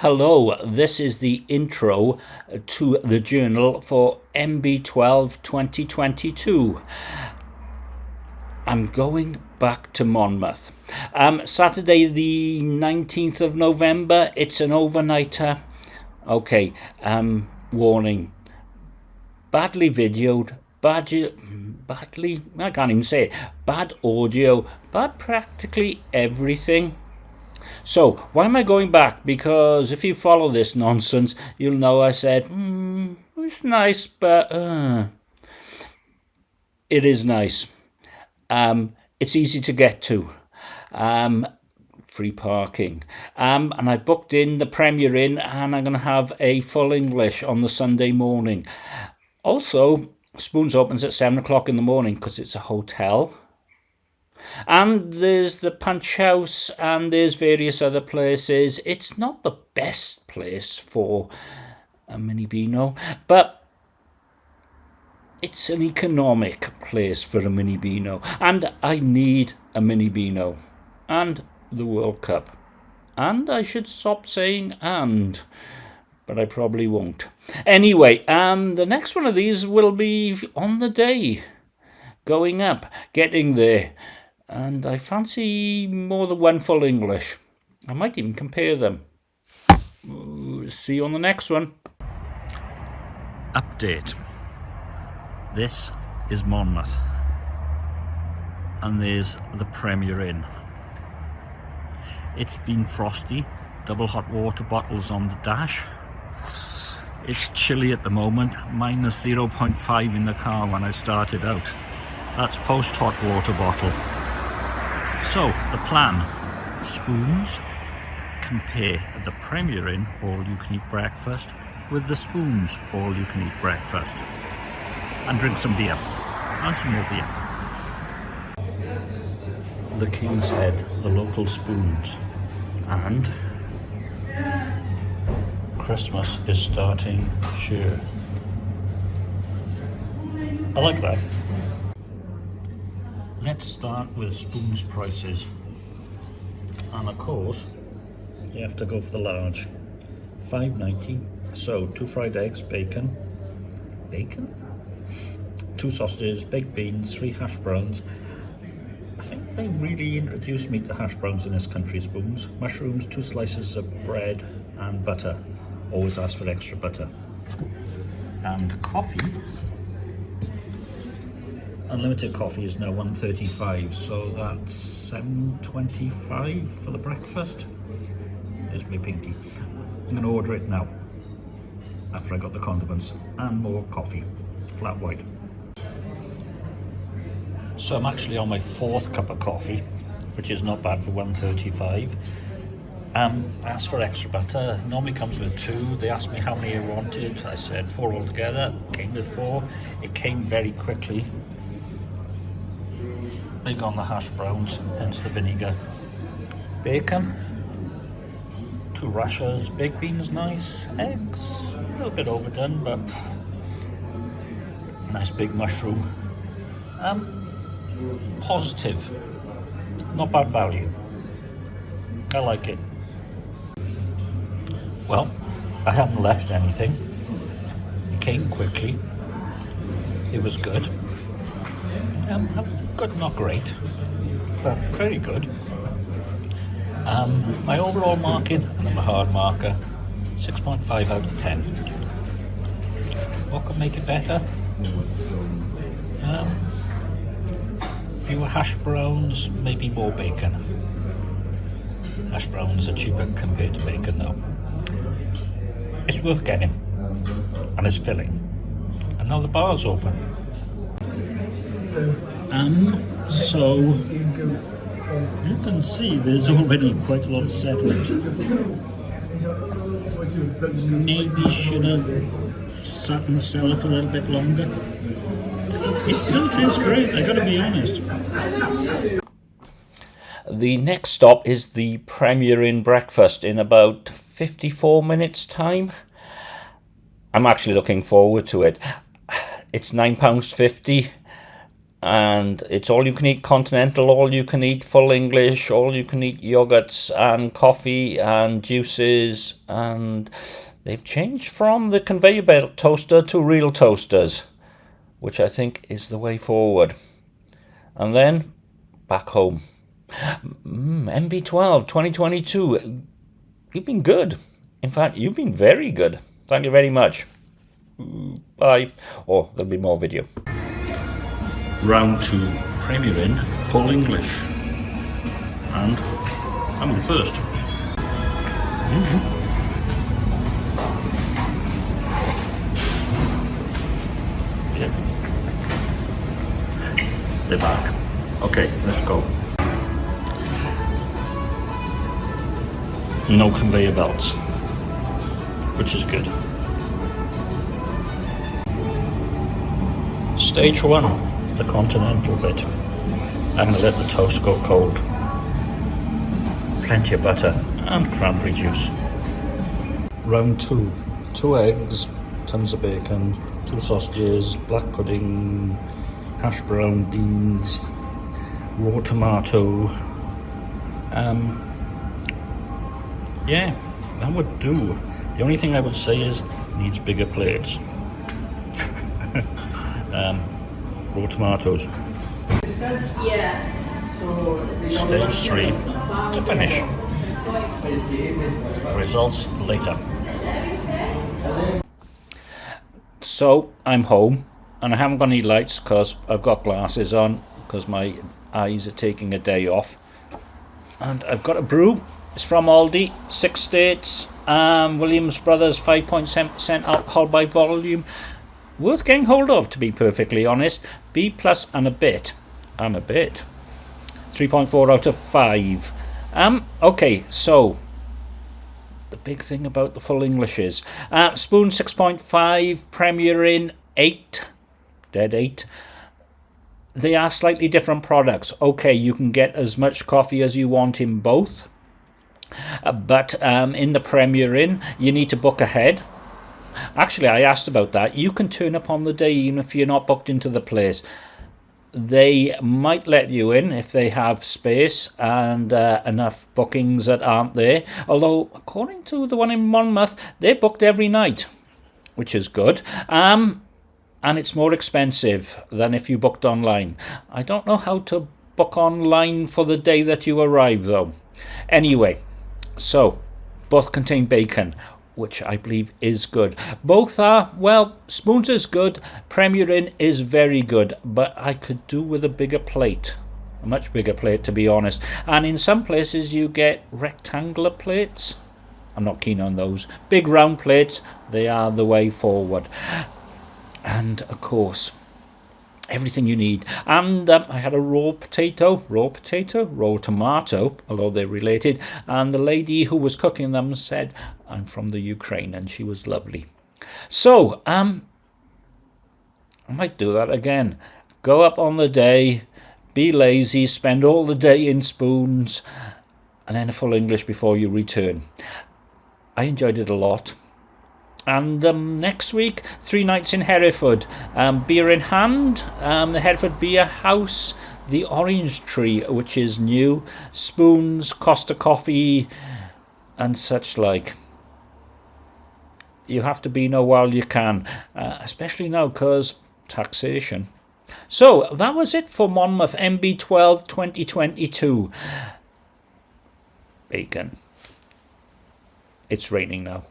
Hello, this is the intro to the journal for MB12 2022. I'm going back to Monmouth. Um, Saturday the 19th of November, it's an overnighter. Okay, um, warning. Badly videoed, bad, badly, I can't even say it, bad audio, bad practically everything. So, why am I going back? Because if you follow this nonsense, you'll know I said, mm, it's nice, but uh, it is nice. Um, it's easy to get to. Um, free parking. Um, and I booked in the Premier Inn and I'm going to have a full English on the Sunday morning. Also, Spoons opens at 7 o'clock in the morning because it's a hotel. And there's the Punch House and there's various other places. It's not the best place for a mini Beano, but it's an economic place for a mini Beano. And I need a mini Beano. And the World Cup. And I should stop saying and, but I probably won't. Anyway, um, the next one of these will be on the day, going up, getting there and I fancy more than one full English. I might even compare them. See you on the next one. Update. This is Monmouth. And there's the Premier Inn. It's been frosty, double hot water bottles on the dash. It's chilly at the moment, minus 0.5 in the car when I started out. That's post hot water bottle. So, the plan. Spoons. Compare the Premier Inn all-you-can-eat breakfast with the Spoons all-you-can-eat breakfast. And drink some beer. And some more beer. The King's Head, the local spoons. And Christmas is starting sure. I like that. Let's start with spoons prices. And of course, you have to go for the large. 5.90. So two fried eggs, bacon, bacon, two sausages, baked beans, three hash browns. I think they really introduced me to hash browns in this country, spoons. Mushrooms, two slices of bread and butter. Always ask for extra butter. And coffee unlimited coffee is now 135 so that's 725 for the breakfast. There's my pinky. I'm gonna order it now after i got the condiments and more coffee flat white. So i'm actually on my fourth cup of coffee which is not bad for 135 um, I asked for extra butter, normally comes with two, they asked me how many I wanted, I said four altogether, came with four, it came very quickly, big on the hash browns, hence the vinegar. Bacon, two rashers, baked beans nice, eggs, a little bit overdone, but nice big mushroom. Um, positive, not bad value. I like it. Well, I haven't left anything. It came quickly. It was good. Um, good, not great, but very good. Um, my overall marking, and I'm a hard marker, 6.5 out of 10. What could make it better? Um, fewer hash browns, maybe more bacon. Hash browns are cheaper compared to bacon though. It's worth getting, and it's filling. And now the bar's open. Um, so you can see there's already quite a lot of sediment. Maybe should have sat in the cellar for a little bit longer. It still tastes great, I gotta be honest. The next stop is the Premier Inn breakfast in about 54 minutes time. I'm actually looking forward to it. It's £9.50 and it's all you can eat continental, all you can eat full English, all you can eat yogurts and coffee and juices, and they've changed from the conveyor belt toaster to real toasters, which I think is the way forward. And then back home. Mm, MB12 2022, you've been good. In fact, you've been very good. Thank you very much. Bye. Oh, there'll be more video round two Premier Inn Full English. And I'm on first. Mm -hmm. Yeah. They're back. Okay, let's go. No conveyor belts, which is good. Stage one the continental bit. I'm to let the toast go cold. Plenty of butter and cranberry juice. Round two. Two eggs, tons of bacon, two sausages, black pudding, hash brown beans, raw tomato. Um, yeah, that would do. The only thing I would say is needs bigger plates. um, raw tomatoes. Yeah. Stage three to finish. Results later. So I'm home and I haven't got any lights because I've got glasses on because my eyes are taking a day off. And I've got a brew. It's from Aldi, six states. Um, Williams Brothers 5.7% alcohol by volume worth getting hold of, to be perfectly honest. B plus and a bit. And a bit. 3.4 out of 5. Um, okay, so the big thing about the full English is uh, spoon 6.5, Premier Inn 8, dead 8. They are slightly different products. Okay, you can get as much coffee as you want in both. Uh, but um, in the Premier Inn, you need to book ahead. Actually, I asked about that. You can turn up on the day even if you're not booked into the place. They might let you in if they have space and uh, enough bookings that aren't there. Although, according to the one in Monmouth, they're booked every night, which is good. Um, and it's more expensive than if you booked online. I don't know how to book online for the day that you arrive, though. Anyway, so both contain bacon which I believe is good. Both are, well, Spoons is good, Premier Inn is very good, but I could do with a bigger plate. A much bigger plate, to be honest. And in some places you get rectangular plates. I'm not keen on those. Big round plates, they are the way forward. And, of course, everything you need. And um, I had a raw potato, raw potato, raw tomato, although they're related. And the lady who was cooking them said, I'm from the Ukraine, and she was lovely. So, um, I might do that again. Go up on the day, be lazy, spend all the day in spoons, and then a full English before you return. I enjoyed it a lot. And um, next week, three nights in Hereford. Um, beer in hand, um, the Hereford Beer House, the Orange Tree, which is new, spoons, Costa Coffee, and such like. You have to be know while you can, uh, especially now because taxation. So that was it for Monmouth MB12 2022. Bacon. It's raining now.